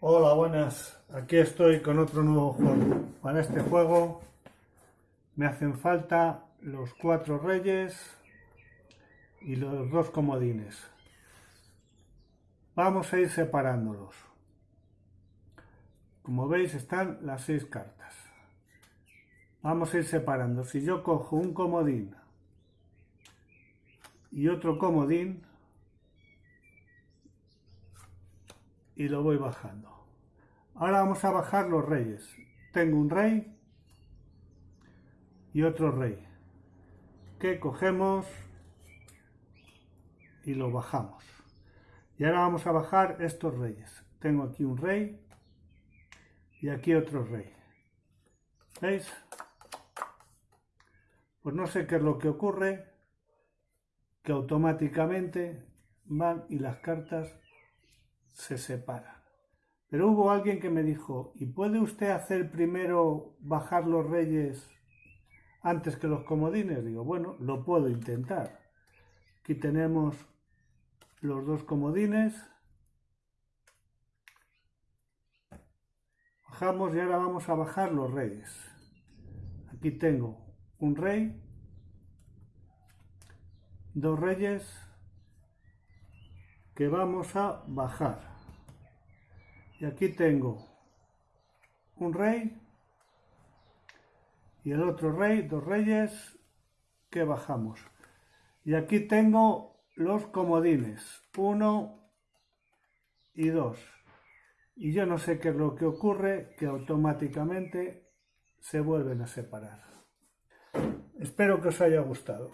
Hola, buenas. Aquí estoy con otro nuevo juego. Para este juego me hacen falta los cuatro reyes y los dos comodines. Vamos a ir separándolos. Como veis están las seis cartas. Vamos a ir separando. Si yo cojo un comodín y otro comodín, y lo voy bajando. Ahora vamos a bajar los reyes. Tengo un rey y otro rey que cogemos y lo bajamos. Y ahora vamos a bajar estos reyes. Tengo aquí un rey y aquí otro rey. ¿Veis? Pues no sé qué es lo que ocurre, que automáticamente van y las cartas se separan. Pero hubo alguien que me dijo, ¿y puede usted hacer primero bajar los reyes antes que los comodines? Digo, bueno, lo puedo intentar. Aquí tenemos los dos comodines. Bajamos y ahora vamos a bajar los reyes. Aquí tengo un rey, dos reyes que vamos a bajar. Y aquí tengo un rey y el otro rey, dos reyes que bajamos. Y aquí tengo los comodines, uno y dos. Y yo no sé qué es lo que ocurre, que automáticamente se vuelven a separar. Espero que os haya gustado.